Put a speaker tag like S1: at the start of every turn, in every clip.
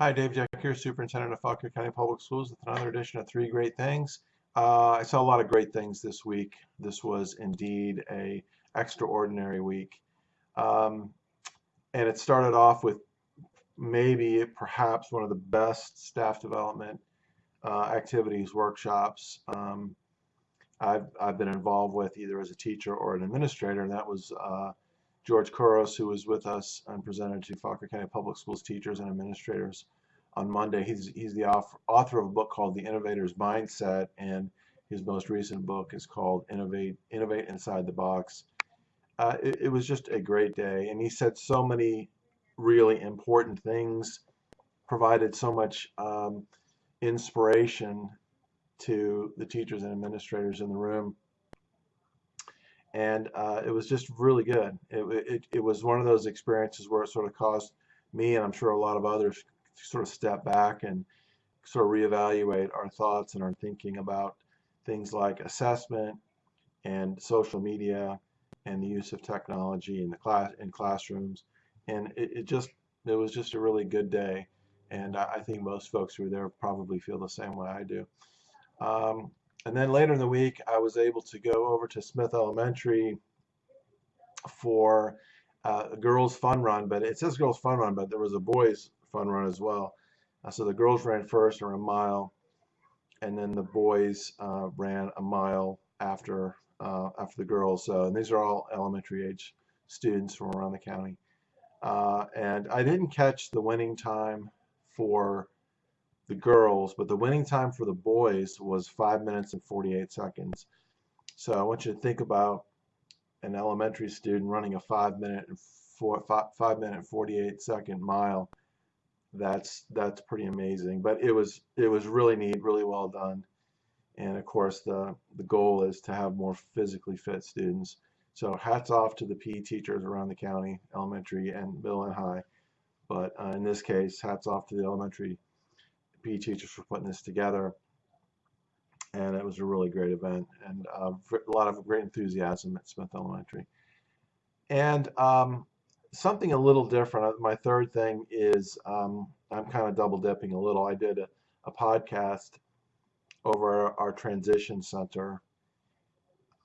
S1: Hi, Dave Jeck here, Superintendent of Fauquier County Public Schools with another edition of Three Great Things. Uh, I saw a lot of great things this week. This was indeed a extraordinary week. Um, and it started off with maybe perhaps one of the best staff development uh, activities, workshops um, I've, I've been involved with either as a teacher or an administrator, and that was uh, George Couros, who was with us and presented to Fauquier County Public Schools teachers and administrators on Monday. He's, he's the author of a book called The Innovator's Mindset, and his most recent book is called Innovate, Innovate Inside the Box. Uh, it, it, was just a great day, and he said so many really important things, provided so much um, inspiration to the teachers and administrators in the room and uh, it was just really good. It, it, it was one of those experiences where it sort of caused me and I'm sure a lot of others sort of step back and sort of reevaluate our thoughts and our thinking about things like assessment and social media and the use of technology in the class in classrooms and it, it just it was just a really good day and I, think most folks who are there probably feel the same way I do. Um, and then later in the week, I was able to go over to Smith Elementary for uh, a girls' fun run. But it says girls' fun run, but there was a boys' fun run as well. Uh, so the girls ran first, or a mile, and then the boys uh, ran a mile after uh, after the girls. So and these are all elementary age students from around the county. Uh, and I didn't catch the winning time for the girls, but the winning time for the boys was 5 minutes and 48 seconds. So I want you to think about an elementary student running a 5 minute and four, five, 5 minute 48 second mile. That's that's pretty amazing. But it was it was really neat, really well done. And of course the the goal is to have more physically fit students. So hats off to the PE teachers around the county, elementary and middle and high. But uh, in this case, hats off to the elementary PE teachers for putting this together. And it was a really great event and uh, a lot of great enthusiasm at Smith Elementary. And um, something a little different, uh, my third thing is um, I'm kind of double dipping a little. I did a, a podcast over our transition center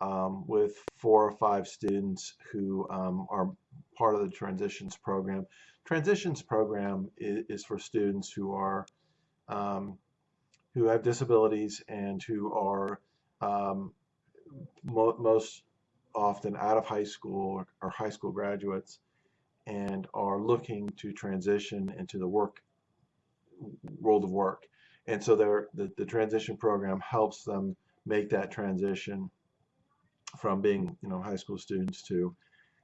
S1: um, with four or five students who um, are part of the transitions program. Transitions program is, is for students who are um, who have disabilities and who are um, mo most often out of high school or, or, high school graduates and are looking to transition into the work world of work. And so the, the transition program helps them make that transition from being you know high school students to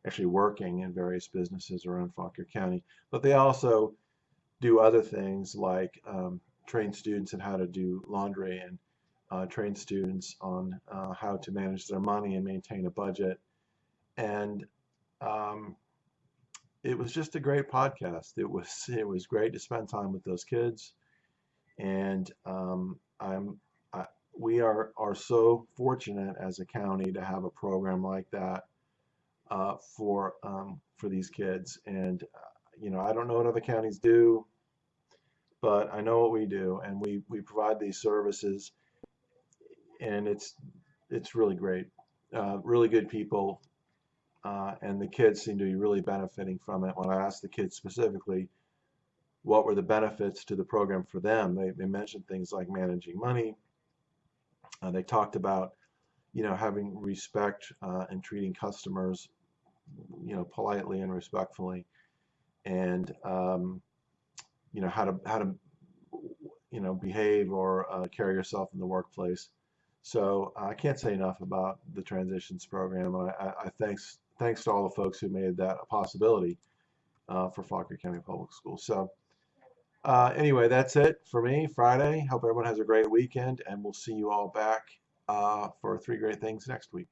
S1: actually working in various businesses around Fauquier County. But they also do other things like um, train students in how to do laundry and uh, train students on uh, how to manage their money and maintain a budget. And um, it was just a great podcast. It was it was great to spend time with those kids, and um, I'm I, we are are so fortunate as a county to have a program like that uh, for um, for these kids. And uh, you know I don't know what other counties do but I know what we do, and we we provide these services, and it's it's really great, uh, really good people, uh, and the kids seem to be really benefiting from it. When I asked the kids specifically, what were the benefits to the program for them, they they mentioned things like managing money. Uh, they talked about, you know, having respect uh, and treating customers, you know, politely and respectfully, and um, you know how to how to you know behave or uh, carry yourself in the workplace. So I can't say enough about the transitions program. I, I, I thanks thanks to all the folks who made that a possibility uh, for Fauquier County Public Schools. So uh, anyway, that's it for me. Friday. Hope everyone has a great weekend, and we'll see you all back uh, for three great things next week.